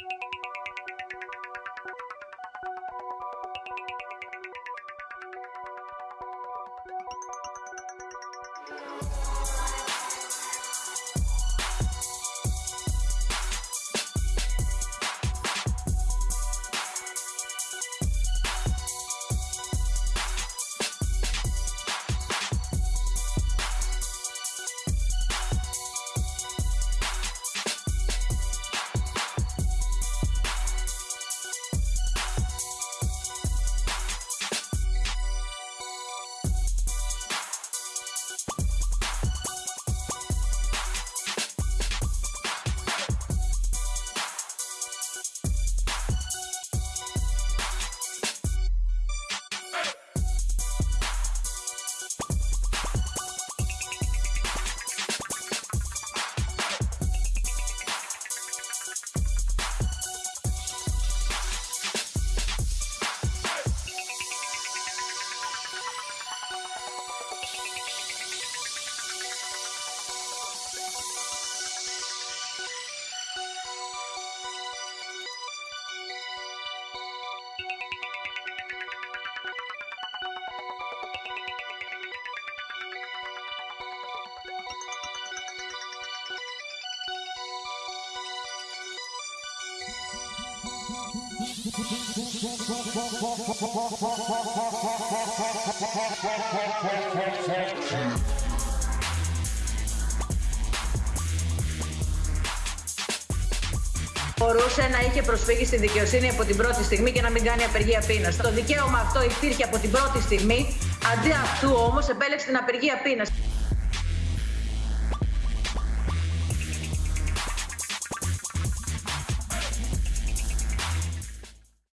you Μπορούσε να είχε προσφύγει στη δικαιοσύνη από την πρώτη στιγμή και να μην κάνει απεργία πείνας. Το δικαίωμα αυτό υπήρχε από την πρώτη στιγμή, αντί αυτού όμως επέλεξε την απεργία πείνας.